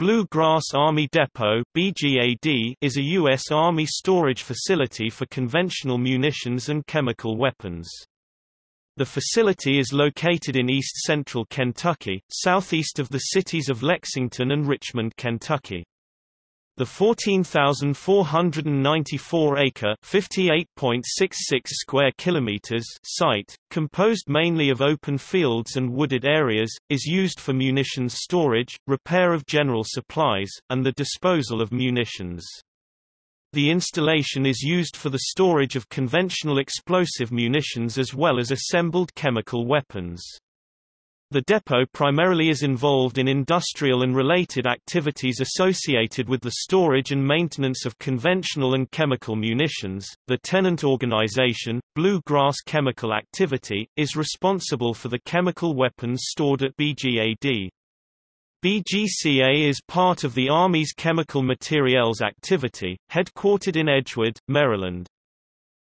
Blue Grass Army Depot BGAD is a U.S. Army storage facility for conventional munitions and chemical weapons. The facility is located in east-central Kentucky, southeast of the cities of Lexington and Richmond, Kentucky. The 14,494-acre (58.66 square kilometers) site, composed mainly of open fields and wooded areas, is used for munitions storage, repair of general supplies, and the disposal of munitions. The installation is used for the storage of conventional explosive munitions as well as assembled chemical weapons. The depot primarily is involved in industrial and related activities associated with the storage and maintenance of conventional and chemical munitions. The tenant organization, Blue Grass Chemical Activity, is responsible for the chemical weapons stored at BGAD. BGCA is part of the Army's Chemical Materiels Activity, headquartered in Edgewood, Maryland.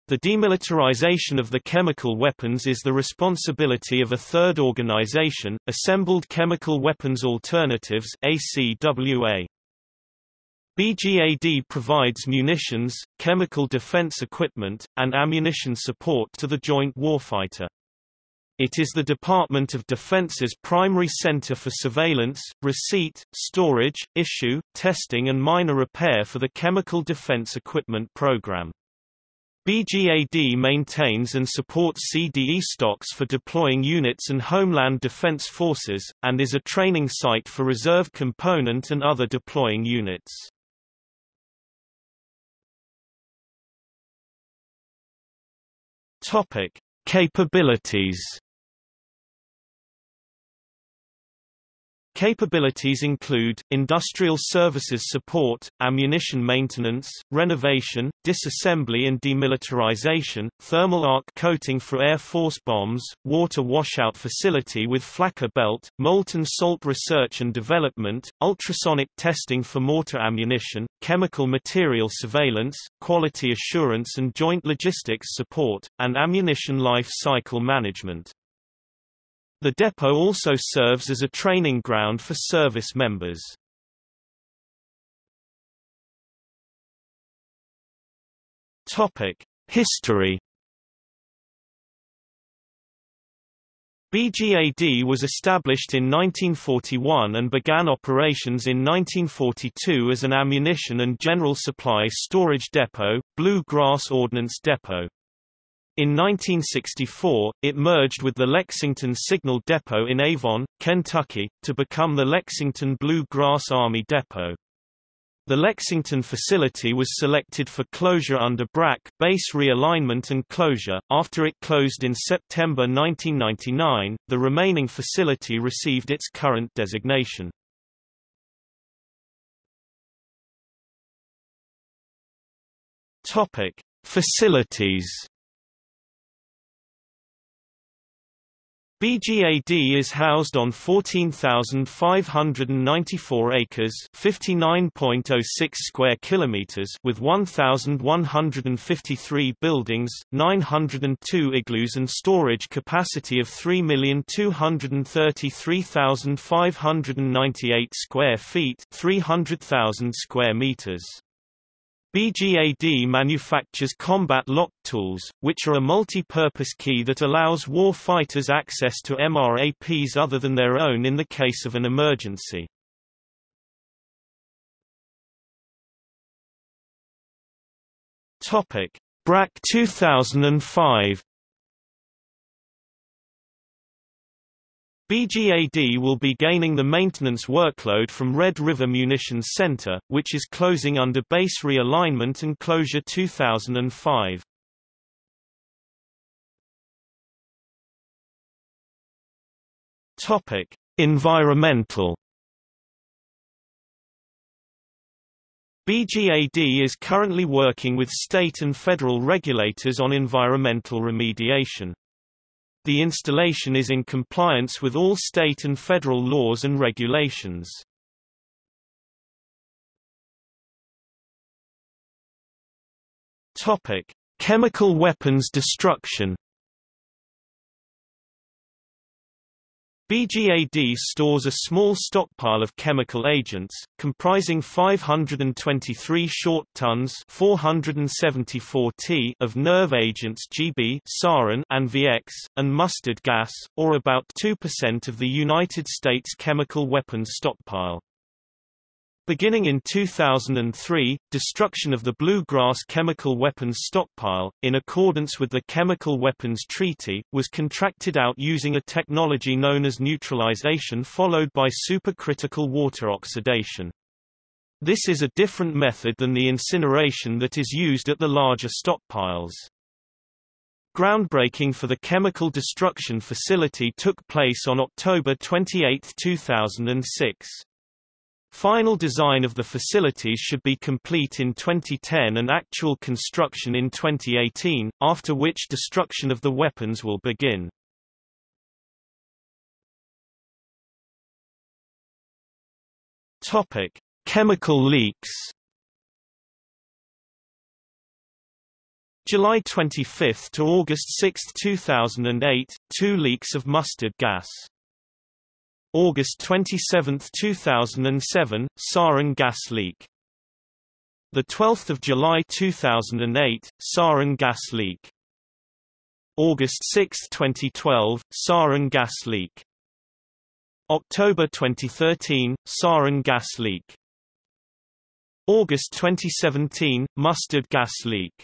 The demilitarization of the chemical weapons is the responsibility of a third organization, Assembled Chemical Weapons Alternatives ACWA. BGAD provides munitions, chemical defense equipment, and ammunition support to the joint warfighter. It is the Department of Defense's primary center for surveillance, receipt, storage, issue, testing and minor repair for the Chemical Defense Equipment Program. BGAD maintains and supports CDE stocks for deploying units and Homeland Defense Forces, and is a training site for reserve component and other deploying units. Capabilities Capabilities include, industrial services support, ammunition maintenance, renovation, disassembly and demilitarization, thermal arc coating for Air Force bombs, water washout facility with flaker belt, molten salt research and development, ultrasonic testing for mortar ammunition, chemical material surveillance, quality assurance and joint logistics support, and ammunition life cycle management. The depot also serves as a training ground for service members. History BGAD was established in 1941 and began operations in 1942 as an ammunition and general supply storage depot, Blue Grass Ordnance Depot. In 1964, it merged with the Lexington Signal Depot in Avon, Kentucky, to become the Lexington Blue Grass Army Depot. The Lexington facility was selected for closure under BRAC base realignment and closure. After it closed in September 1999, the remaining facility received its current designation. Topic: Facilities BGAD is housed on 14,594 acres, 59.06 square kilometers, with 1,153 buildings, 902 igloos and storage capacity of 3,233,598 square feet, 300,000 square meters. BGAD manufactures combat lock tools, which are a multi-purpose key that allows war fighters access to MRAPs other than their own in the case of an emergency. BRAC 2005 BGAD will be gaining the maintenance workload from Red River Munitions Center, which is closing under base realignment and closure 2005. Topic: Environmental BGAD is currently working with state and federal regulators on environmental remediation. The installation is in compliance with all state and federal laws and regulations. Topic: Chemical weapons destruction. BGAD stores a small stockpile of chemical agents, comprising 523 short tons 474 t of nerve agents GB sarin and VX, and mustard gas, or about 2% of the United States chemical weapons stockpile. Beginning in 2003, destruction of the Bluegrass chemical weapons stockpile, in accordance with the Chemical Weapons Treaty, was contracted out using a technology known as neutralization followed by supercritical water oxidation. This is a different method than the incineration that is used at the larger stockpiles. Groundbreaking for the chemical destruction facility took place on October 28, 2006. Final design of the facilities should be complete in 2010 and actual construction in 2018, after which destruction of the weapons will begin. Topic: Chemical leaks. July 25 to August 6, 2008, two leaks of mustard gas. August 27, 2007, sarin gas leak. The 12th of July 2008, sarin gas leak. August 6, 2012, sarin gas leak. October 2013, sarin gas leak. August 2017, mustard gas leak.